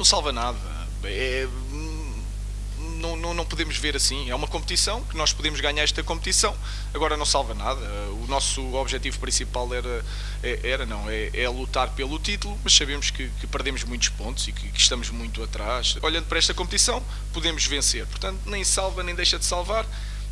Não salva nada. É, não, não, não, podemos ver assim. É uma competição que nós podemos ganhar esta competição, agora não salva nada. O nosso objetivo principal era, é, era não, é, é lutar pelo título, mas sabemos que, que perdemos muitos pontos e que, que, estamos muito atrás. Olhando para esta competição, podemos vencer. Portanto, nem salva nem deixa de salvar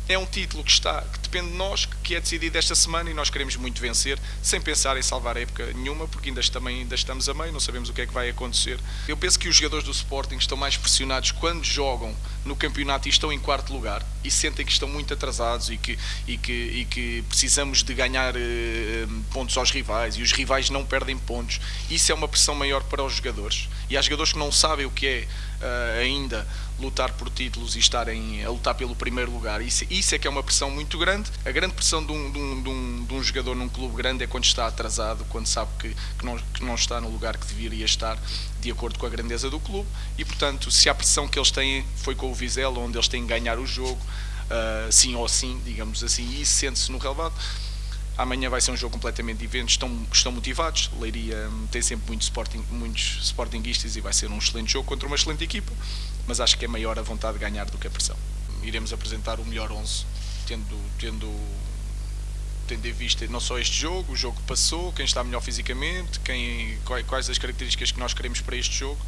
é um título que está que depende de nós, que é decidido esta semana e nós queremos muito vencer, sem pensar em salvar a época nenhuma, porque ainda, também, ainda estamos a meio, não sabemos o que é que vai acontecer. Eu penso que os jogadores do Sporting estão mais pressionados quando jogam no campeonato e estão em quarto lugar e sentem que estão muito atrasados e que, e que, e que precisamos de ganhar eh, pontos aos rivais e os rivais não perdem pontos. Isso é uma pressão maior para os jogadores. E há jogadores que não sabem o que é uh, ainda lutar por títulos e estarem a lutar pelo primeiro lugar. Isso, isso é que é uma pressão muito grande. A grande pressão de um, de um, de um, de um jogador num clube grande é quando está atrasado, quando sabe que, que, não, que não está no lugar que deveria estar, de acordo com a grandeza do clube. E, portanto, se a pressão que eles têm foi com o Vizela, onde eles têm que ganhar o jogo, uh, sim ou sim, digamos assim, e isso sente-se no relevado Amanhã vai ser um jogo completamente diferente, estão, estão motivados. Leiria hum, tem sempre muitos, sporting, muitos sportinguistas e vai ser um excelente jogo contra uma excelente equipa, mas acho que é maior a vontade de ganhar do que a pressão. Iremos apresentar o melhor 11, tendo, tendo, tendo em vista não só este jogo, o jogo que passou, quem está melhor fisicamente, quem, quais as características que nós queremos para este jogo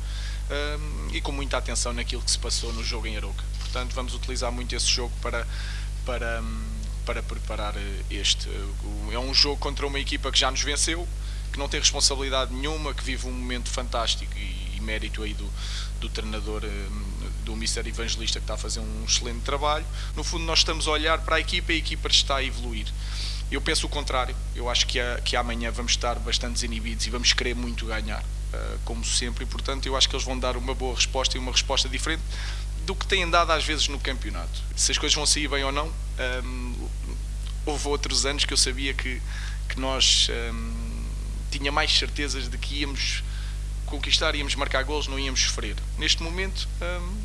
um, e com muita atenção naquilo que se passou no jogo em Aroca. Portanto, vamos utilizar muito esse jogo para. para para preparar eh, este. É um jogo contra uma equipa que já nos venceu, que não tem responsabilidade nenhuma, que vive um momento fantástico e, e mérito aí do, do treinador, eh, do Mr. Evangelista, que está a fazer um excelente trabalho. No fundo, nós estamos a olhar para a equipa e a equipa está a evoluir. Eu penso o contrário, eu acho que, a, que amanhã vamos estar bastante desinibidos e vamos querer muito ganhar, uh, como sempre, e portanto eu acho que eles vão dar uma boa resposta e uma resposta diferente do que têm dado às vezes no campeonato. Se as coisas vão sair bem ou não, um, houve outros anos que eu sabia que, que nós um, tinha mais certezas de que íamos conquistar, íamos marcar gols, não íamos sofrer. Neste momento, um,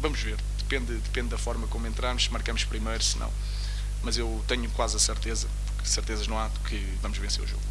vamos ver. Depende, depende da forma como entramos, se marcamos primeiro, se não. Mas eu tenho quase a certeza, porque certezas não há, que vamos vencer o jogo.